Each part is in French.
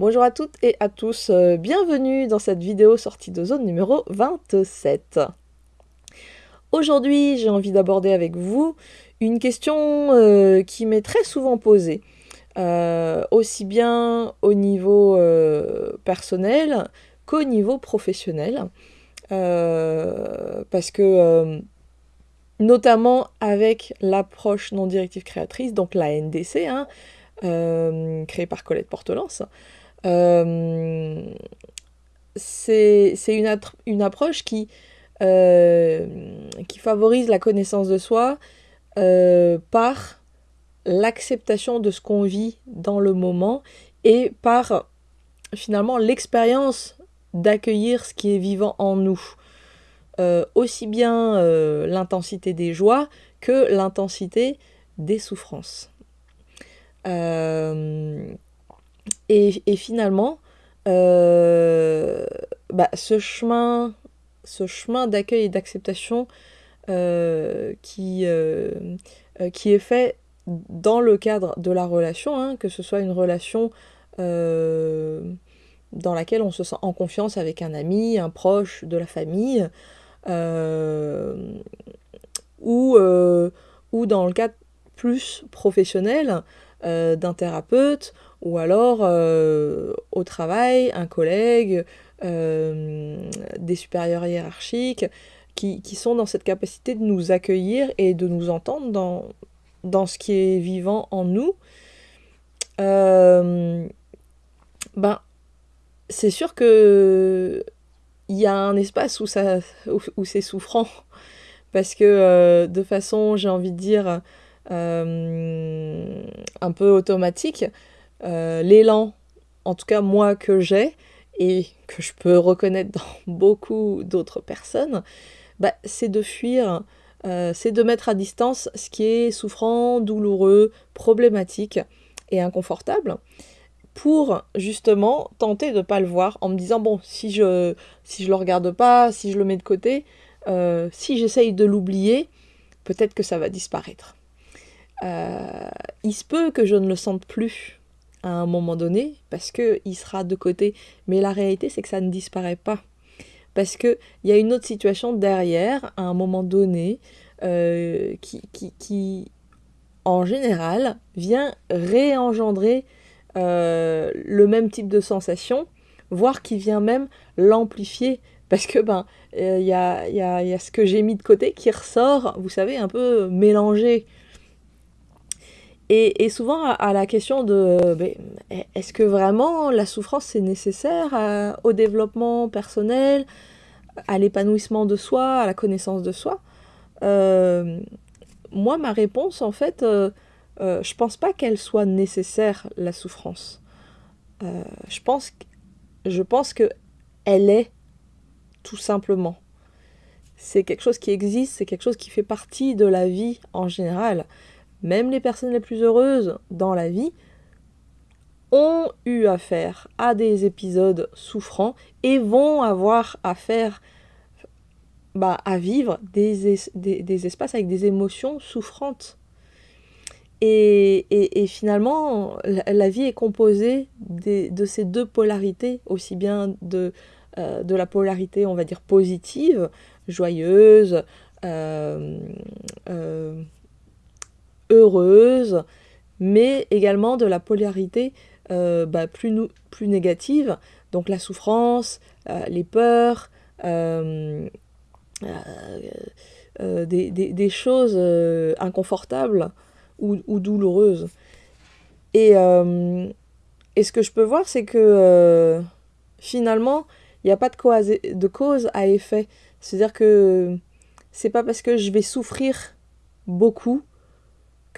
Bonjour à toutes et à tous, euh, bienvenue dans cette vidéo sortie de zone numéro 27. Aujourd'hui, j'ai envie d'aborder avec vous une question euh, qui m'est très souvent posée, euh, aussi bien au niveau personnel qu'au niveau professionnel, parce que notamment avec l'approche non directive créatrice, donc la NDC, hein, créée par Colette Portelance, euh, c'est une, approche qui, euh, qui favorise la connaissance de soi euh, par l'acceptation de ce qu'on vit dans le moment et par finalement l'expérience d'accueillir ce qui est vivant en nous. aussi bien l'intensité des joies que l'intensité des souffrances. Et, finalement, euh, bah, ce chemin, ce chemin d'accueil et d'acceptation euh, qui, euh, qui est fait dans le cadre de la relation, hein, que ce soit une relation dans laquelle on se sent en confiance avec un ami, un proche de la famille, ou, ou dans le cadre plus professionnel d'un thérapeute ou alors euh, au travail, un collègue, euh, des supérieurs hiérarchiques, qui, sont dans cette capacité de nous accueillir et de nous entendre dans, dans ce qui est vivant en nous. Euh, ben, c'est sûr que il y a un espace où, ça, où, c'est souffrant, parce que de façon, j'ai envie de dire, un peu automatique, euh, l'élan, en tout cas moi que j'ai, et que je peux reconnaître dans beaucoup d'autres personnes, bah, c'est de fuir, euh, c'est de mettre à distance ce qui est souffrant, douloureux, problématique et inconfortable pour justement tenter de ne pas le voir en me disant bon si je si je le regarde pas si je le mets de côté euh, si j'essaye de l'oublier peut-être que ça va disparaître il se peut que je ne le sente plus à un moment donné parce qu'il sera de côté. Mais la réalité, c'est que ça ne disparaît pas. Parce qu'il y a une autre situation derrière, à un moment donné, euh, qui, en général, vient réengendrer euh, le même type de sensation, voire qui vient même l'amplifier. Parce que ben il euh, y, a, ce que j'ai mis de côté qui ressort, vous savez, un peu mélangé. Et, souvent à, la question de ben, est-ce que vraiment la souffrance c'est nécessaire au développement personnel, à l'épanouissement de soi, à la connaissance de soi euh, Moi, ma réponse, en fait, euh, euh, je pense pas qu'elle soit nécessaire, la souffrance. je pense, je pense que elle est, tout simplement. C'est quelque chose qui existe, c'est quelque chose qui fait partie de la vie en général même les personnes les plus heureuses dans la vie, ont eu affaire à des épisodes souffrants et vont avoir affaire bah, à vivre des, des, espaces avec des émotions souffrantes. Et, et, finalement, la, vie est composée de ces deux polarités, aussi bien de, euh, de la polarité, on va dire, positive, joyeuse, euh, euh, heureuse, mais également de la polarité euh, bah, plus, négative, donc la souffrance, euh, les peurs, euh, des, choses inconfortables ou, douloureuses. Et, et, ce que je peux voir, c'est que finalement, il n'y a pas de cause, de cause à effet. C'est-à-dire que c'est pas parce que je vais souffrir beaucoup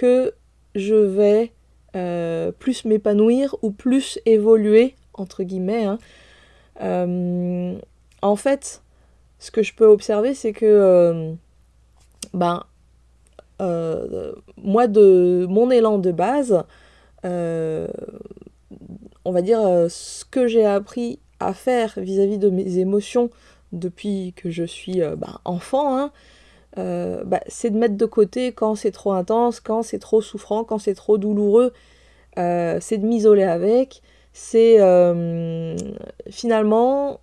que je vais euh, plus m'épanouir ou plus évoluer, entre guillemets. Hein. Euh, en fait, ce que je peux observer, c'est que euh, ben, moi, de mon élan de base, on va dire ce que j'ai appris à faire vis-à-vis de mes émotions depuis que je suis ben, enfant, hein, euh, bah, c'est de mettre de côté quand c'est trop intense, quand c'est trop souffrant, quand c'est trop douloureux. Euh, c'est de m'isoler avec, c'est finalement,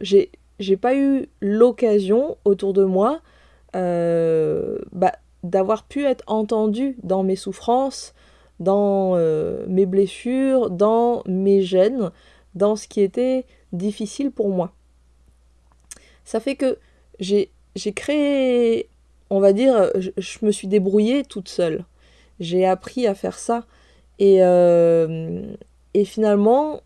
j'ai pas eu l'occasion autour de moi bah, d'avoir pu être entendu dans mes souffrances, dans mes blessures, dans mes gènes, dans ce qui était difficile pour moi. Ça fait que j'ai créé, on va dire, je, me suis débrouillée toute seule. J'ai appris à faire ça. Et, euh, et finalement,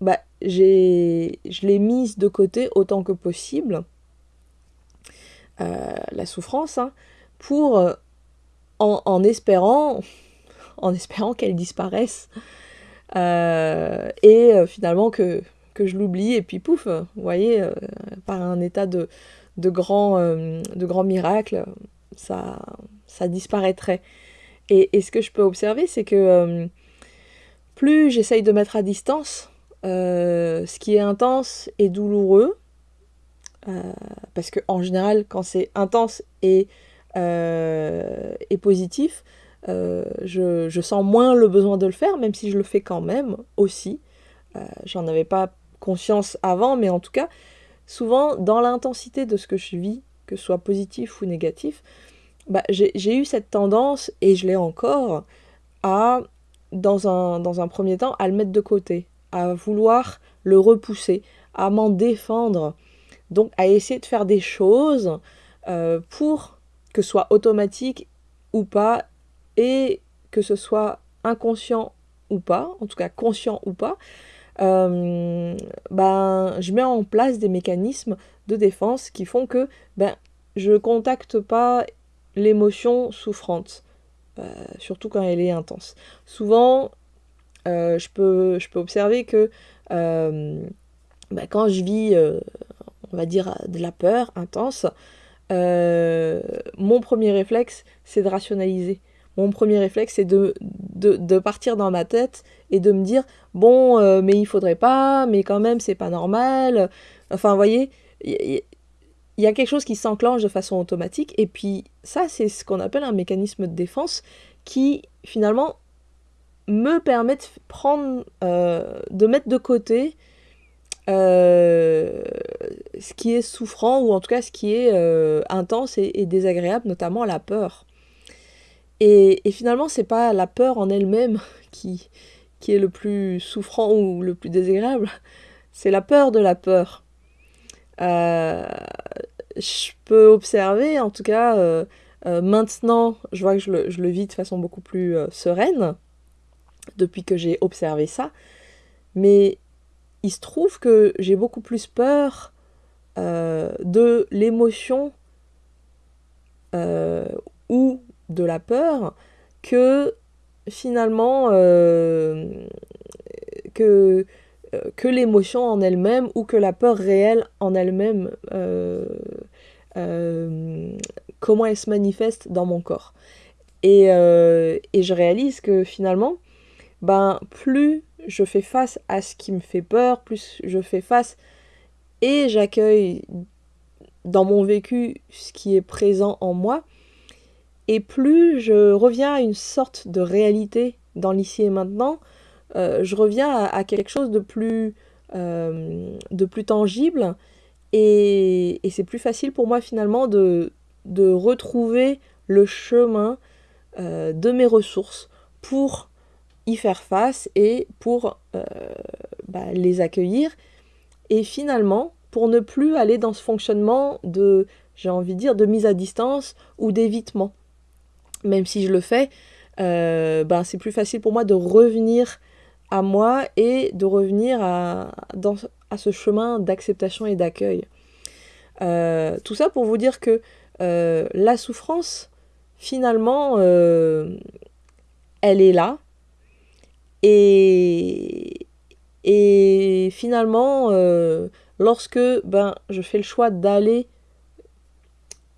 bah, je l'ai mise de côté autant que possible, euh, la souffrance, hein, pour, euh, en, espérant, en espérant qu'elle disparaisse. et finalement que que je l'oublie, et puis pouf, vous voyez, par un état de, euh, de grand miracle, ça, disparaîtrait. Et, ce que je peux observer, c'est que euh, plus j'essaye de mettre à distance ce qui est intense et douloureux, parce que en général, quand c'est intense et, et positif, je, je, sens moins le besoin de le faire, même si je le fais quand même aussi. J'en avais pas conscience avant, mais en tout cas, souvent dans l'intensité de ce que je vis, que ce soit positif ou négatif, bah, j'ai eu cette tendance, et je l'ai encore, à, dans un, dans un premier temps, à le mettre de côté, à vouloir le repousser, à m'en défendre, donc à essayer de faire des choses euh, pour que ce soit automatique ou pas, et que ce soit inconscient ou pas, en tout cas conscient ou pas, euh, ben, je mets en place des mécanismes de défense qui font que ben, je ne contacte pas l'émotion souffrante, euh, surtout quand elle est intense. Souvent, euh, je, peux, je peux observer que ben, quand je vis, on va dire, de la peur intense, mon premier réflexe, c'est de rationaliser mon premier réflexe, c'est de, partir dans ma tête et de me dire bon, euh, mais il faudrait pas, mais quand même, c'est pas normal. Enfin, vous voyez, il y, a quelque chose qui s'enclenche de façon automatique. Et puis, ça, c'est ce qu'on appelle un mécanisme de défense qui, finalement, me permet de prendre, euh, de mettre de côté euh, ce qui est souffrant ou en tout cas ce qui est intense et, désagréable, notamment la peur. Et, finalement, c'est pas la peur en elle-même qui, est le plus souffrant ou le plus désagréable, c'est la peur de la peur. Euh, je peux observer, en tout cas, euh, euh, maintenant, je vois que je le, je le, vis de façon beaucoup plus sereine, depuis que j'ai observé ça, mais il se trouve que j'ai beaucoup plus peur de l'émotion ou de la peur que finalement euh, que, euh, que l'émotion en elle-même ou que la peur réelle en elle-même, euh, comment elle se manifeste dans mon corps. Et, et, je réalise que finalement, ben, plus je fais face à ce qui me fait peur, plus je fais face et j'accueille dans mon vécu ce qui est présent en moi, et plus je reviens à une sorte de réalité dans l'ici et maintenant, euh, je reviens à, quelque chose de plus, euh, de plus tangible et, c'est plus facile pour moi finalement de, de retrouver le chemin euh, de mes ressources pour y faire face et pour bah, les accueillir et finalement pour ne plus aller dans ce fonctionnement de j'ai envie de dire de mise à distance ou d'évitement même si je le fais, euh, ben, c'est plus facile pour moi de revenir à moi et de revenir à, dans, à ce chemin d'acceptation et d'accueil. Euh, tout ça pour vous dire que euh, la souffrance, finalement, elle est là. Et, et finalement, lorsque ben, je fais le choix d'aller,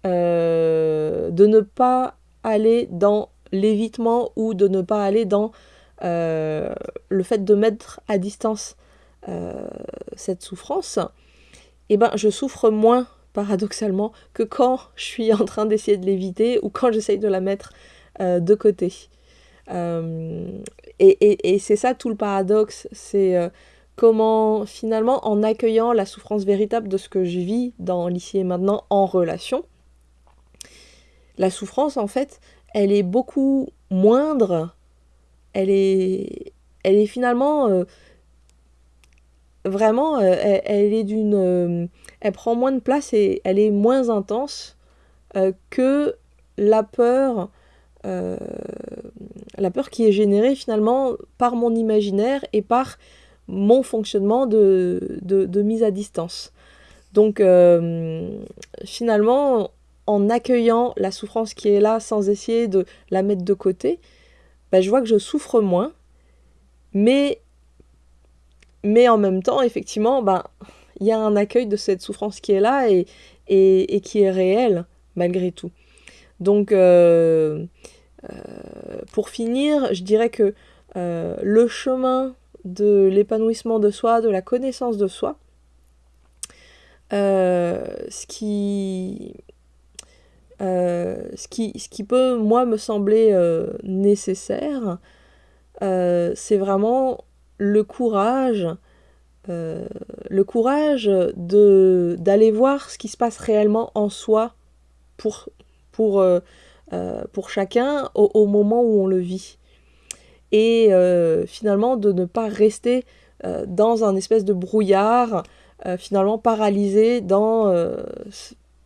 de ne pas aller dans l'évitement ou de ne pas aller dans euh, le fait de mettre à distance euh, cette souffrance, eh ben, je souffre moins paradoxalement que quand je suis en train d'essayer de l'éviter ou quand j'essaye de la mettre euh, de côté. et, c'est ça tout le paradoxe, c'est comment finalement en accueillant la souffrance véritable de ce que je vis dans l'ici et maintenant en relation, la souffrance en fait, elle est beaucoup moindre, elle est, finalement vraiment, euh, elle, est d'une, euh, elle prend moins de place et elle est moins intense euh, que la peur, la peur qui est générée finalement par mon imaginaire et par mon fonctionnement de, mise à distance. Donc finalement, en accueillant la souffrance qui est là sans essayer de la mettre de côté, bah, je vois que je souffre moins, mais mais en même temps, effectivement, ben, il y a un accueil de cette souffrance qui est là et, et, qui est réelle, malgré tout. Donc, euh, euh, pour finir, je dirais que euh, le chemin de l'épanouissement de soi, de la connaissance de soi, ce qui, ce, qui, ce qui peut, moi, me sembler nécessaire, c'est vraiment le courage, euh, le courage de d'aller voir ce qui se passe réellement en soi pour, pour, euh, euh, pour chacun au, moment où on le vit. Et finalement de ne pas rester dans un espèce de brouillard, finalement paralysé dans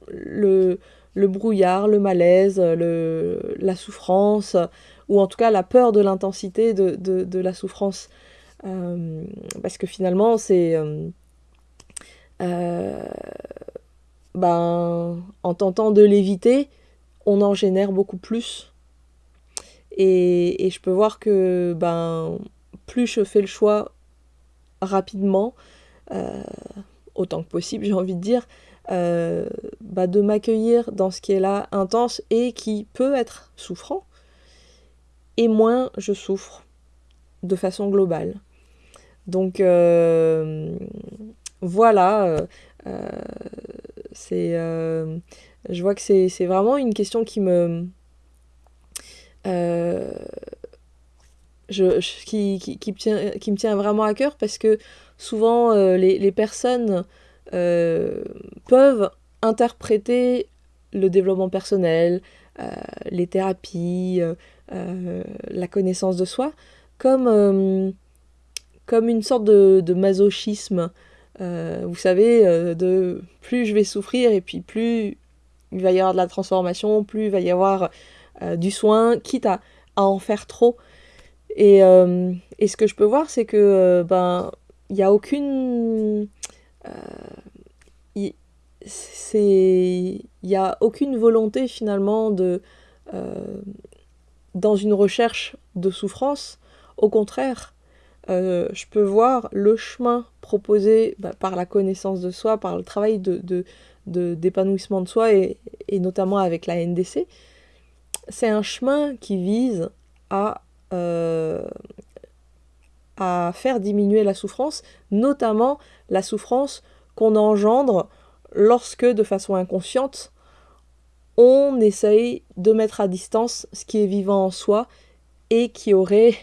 le, le brouillard, le malaise, la souffrance, ou en tout cas la peur de l'intensité de, la souffrance. Euh, parce que finalement, c'est... Euh, euh, ben, en tentant de l'éviter, on en génère beaucoup plus. Et, et, je peux voir que ben, plus je fais le choix rapidement, autant que possible, j'ai envie de dire, euh, bah, de m'accueillir dans ce qui est là intense et qui peut être souffrant, et moins je souffre de façon globale. Donc euh, voilà, euh, c'est, je vois que c'est vraiment une question qui me... Qui, me tient, vraiment à cœur parce que souvent les, les, personnes peuvent interpréter le développement personnel, les thérapies, la connaissance de soi comme comme une sorte de, masochisme. Euh, vous savez, euh, de plus je vais souffrir et puis plus il va y avoir de la transformation, plus il va y avoir euh, du soin, quitte à, en faire trop. Et, et, ce que je peux voir, c'est que ben il n'y a aucune il n'y a aucune volonté finalement de dans une recherche de souffrance. Au contraire, euh, je peux voir le chemin proposé bah, par la connaissance de soi, par le travail de, d'épanouissement de, soi et, notamment avec la NDC. C'est un chemin qui vise à, euh, à faire diminuer la souffrance, notamment la souffrance qu'on engendre lorsque, de façon inconsciente, on essaye de mettre à distance ce qui est vivant en soi et qui aurait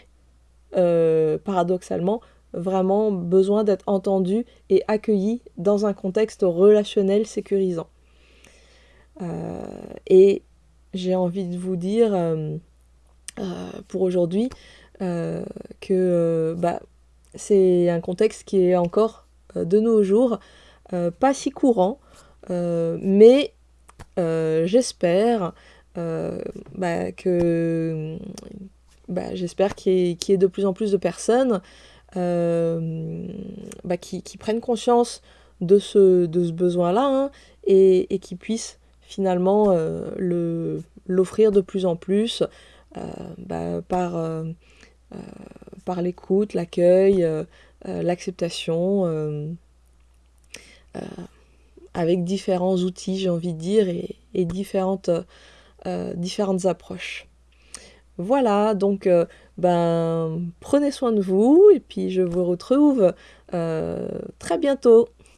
euh, paradoxalement, vraiment besoin d'être entendu et accueilli dans un contexte relationnel sécurisant. Euh, et j'ai envie de vous dire pour aujourd'hui que bah, c'est un contexte qui est encore de nos jours pas si courant, mais j'espère bah, que bah, j'espère qu'il y, ait de plus en plus de personnes euh, qui, prennent conscience de ce, de ce besoin-là hein, et, qui puissent finalement euh, l'offrir de plus en plus euh, bah, par, par l'écoute, l'accueil, l'acceptation, avec différents outils, j'ai envie de dire, et, différentes, différentes approches. Voilà, donc euh, ben prenez soin de vous et puis je vous retrouve euh, très bientôt.